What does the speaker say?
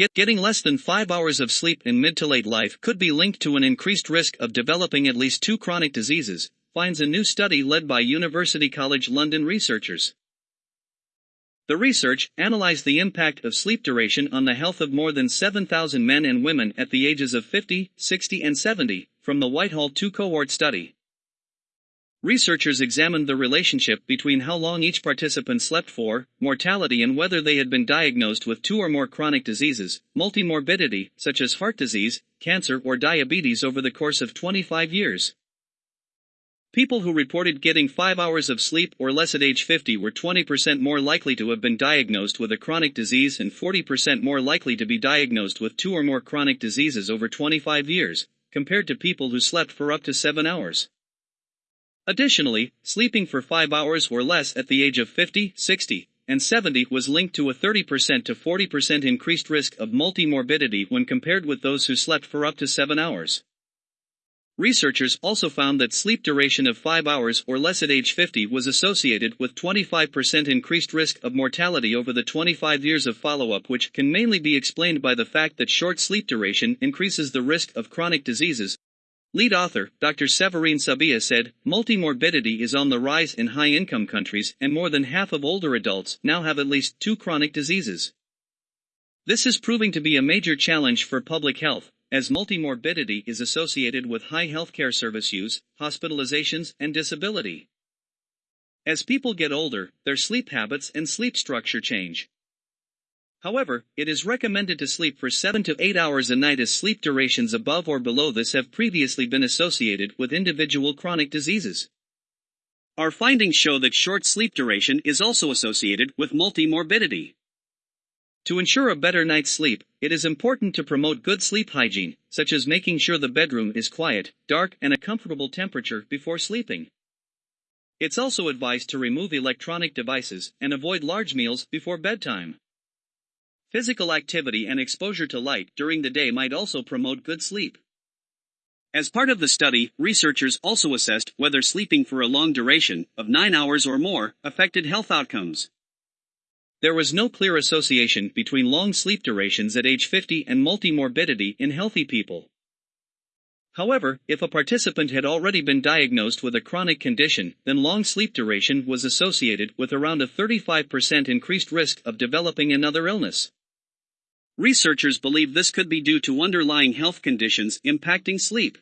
Get, getting less than 5 hours of sleep in mid to late life could be linked to an increased risk of developing at least two chronic diseases, finds a new study led by University College London researchers. The research analyzed the impact of sleep duration on the health of more than 7,000 men and women at the ages of 50, 60, and 70, from the Whitehall 2 cohort study. Researchers examined the relationship between how long each participant slept for, mortality, and whether they had been diagnosed with two or more chronic diseases, multimorbidity, such as heart disease, cancer, or diabetes, over the course of 25 years. People who reported getting 5 hours of sleep or less at age 50 were 20% more likely to have been diagnosed with a chronic disease and 40% more likely to be diagnosed with two or more chronic diseases over 25 years, compared to people who slept for up to 7 hours. Additionally, sleeping for 5 hours or less at the age of 50, 60, and 70 was linked to a 30% to 40% increased risk of multimorbidity when compared with those who slept for up to 7 hours. Researchers also found that sleep duration of 5 hours or less at age 50 was associated with 25% increased risk of mortality over the 25 years of follow-up which can mainly be explained by the fact that short sleep duration increases the risk of chronic diseases, Lead author, Dr. Severine Sabia said, multimorbidity is on the rise in high income countries and more than half of older adults now have at least two chronic diseases. This is proving to be a major challenge for public health, as multimorbidity is associated with high healthcare service use, hospitalizations, and disability. As people get older, their sleep habits and sleep structure change. However, it is recommended to sleep for 7 to 8 hours a night as sleep durations above or below this have previously been associated with individual chronic diseases. Our findings show that short sleep duration is also associated with multimorbidity. To ensure a better night's sleep, it is important to promote good sleep hygiene, such as making sure the bedroom is quiet, dark, and a comfortable temperature before sleeping. It's also advised to remove electronic devices and avoid large meals before bedtime. Physical activity and exposure to light during the day might also promote good sleep. As part of the study, researchers also assessed whether sleeping for a long duration, of 9 hours or more, affected health outcomes. There was no clear association between long sleep durations at age 50 and multimorbidity in healthy people. However, if a participant had already been diagnosed with a chronic condition, then long sleep duration was associated with around a 35% increased risk of developing another illness. Researchers believe this could be due to underlying health conditions impacting sleep.